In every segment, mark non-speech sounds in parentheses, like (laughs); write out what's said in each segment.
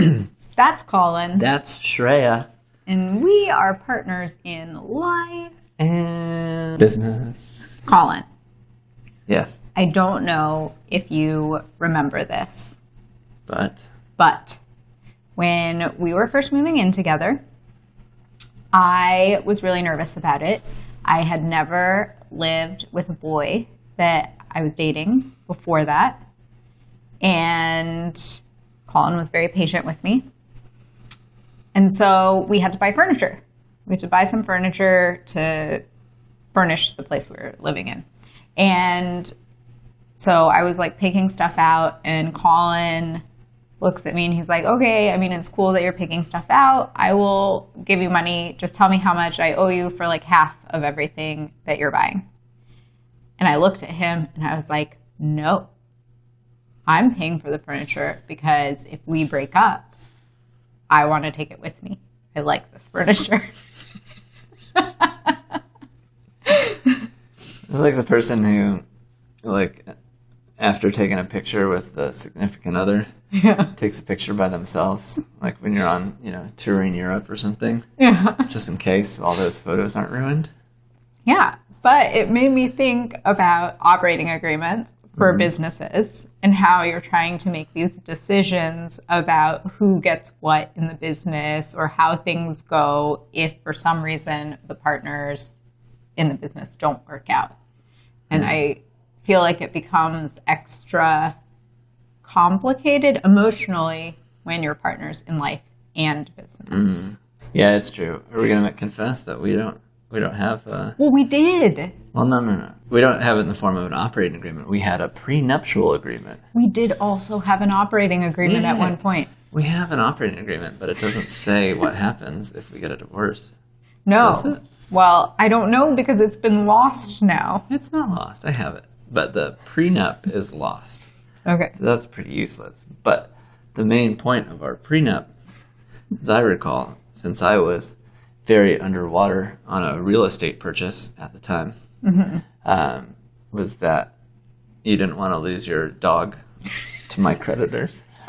(clears throat) That's Colin. That's Shreya. and we are partners in life. And business. Colin, Yes, I don't know if you remember this, but but when we were first moving in together, I was really nervous about it. I had never lived with a boy that I was dating before that. And Colin was very patient with me. And so we had to buy furniture. We had to buy some furniture to furnish the place we were living in. And so I was like picking stuff out, and Colin looks at me and he's like, Okay, I mean, it's cool that you're picking stuff out. I will give you money. Just tell me how much I owe you for like half of everything that you're buying. And I looked at him and I was like, No, I'm paying for the furniture because if we break up, I want to take it with me. I like this furniture. (laughs) I like the person who, like, after taking a picture with the significant other, yeah. takes a picture by themselves. Like when you're on, you know, touring Europe or something, Yeah. just in case all those photos aren't ruined. Yeah, but it made me think about operating agreements for mm-hmm. businesses and how you're trying to make these decisions about who gets what in the business or how things go if for some reason the partners in the business don't work out. And mm-hmm. I feel like it becomes extra complicated emotionally when you're partners in life and business. Mm-hmm. Yeah, it's true. Are we gonna confess that we don't we don't have uh Well, we did. well no no no. We don't have it in the form of an operating agreement. We had a prenuptial agreement. We did also have an operating agreement at one point. We have an operating agreement, but it doesn't say what (laughs) happens if we get a divorce. No. Well, I don't know because it's been lost now. It's not lost. I have it. But the prenup is lost. Okay. So that's pretty useless. But the main point of our prenup, as I recall, since I was very underwater on a real estate purchase at the time, um, was that you didn't want to lose your dog to my creditors. (laughs)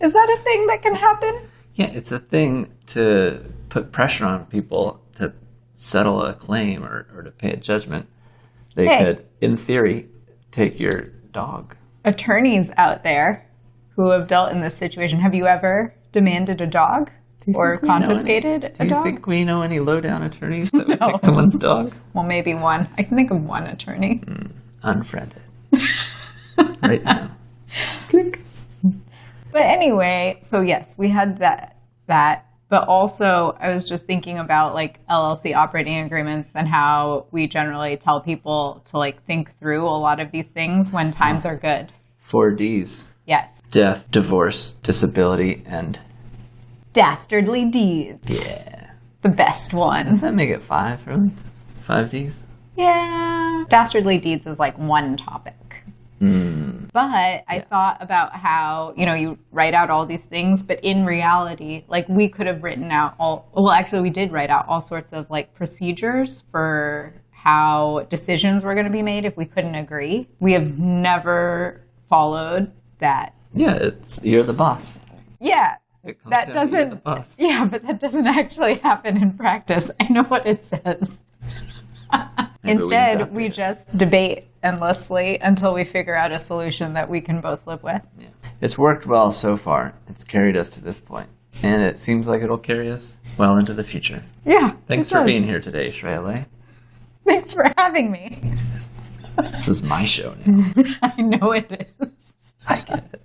Is that a thing that can happen? Yeah, it's a thing to put pressure on people to settle a claim or, or to pay a judgment. They Hey. could, in theory, take your dog. Attorneys out there who have dealt in this situation, have you ever demanded a dog or think we know any- confiscated Do a you think we know any low-down attorneys (laughs) that would No. take someone's dog? Well, maybe one. I can think of one attorney. Hmm. Unfriended. (laughs) right now. Click. But anyway, so yes, we had that that but also I was just thinking about like LLC operating agreements and how we generally tell people to like think through a lot of these things when times are good. Four Ds. Yes. Death, divorce, disability, and Dastardly deeds. yeah. The best one. Does that make it five, really? Five Ds? Yeah. Dastardly deeds is like one topic. Mm. But I thought about how, you know, you write out all these things, but in reality, like we could have written out all, well, actually, we did write out all sorts of like procedures for how decisions were going to be made if we couldn't agree. We have never followed that. Yeah, it's you're the boss. Yeah. It comes That down doesn't, the boss. (laughs) yeah, but that doesn't actually happen in practice. I know what it says. Instead, adopt we just debate endlessly until we figure out a solution that we can both live with. Yeah. It's worked well so far. It's carried us to this point, and it seems like it'll carry us well into the future. Yeah. Thanks for does. being here today, Shreya. Thanks for having me. This is my show now. (laughs) I know it is. I get it.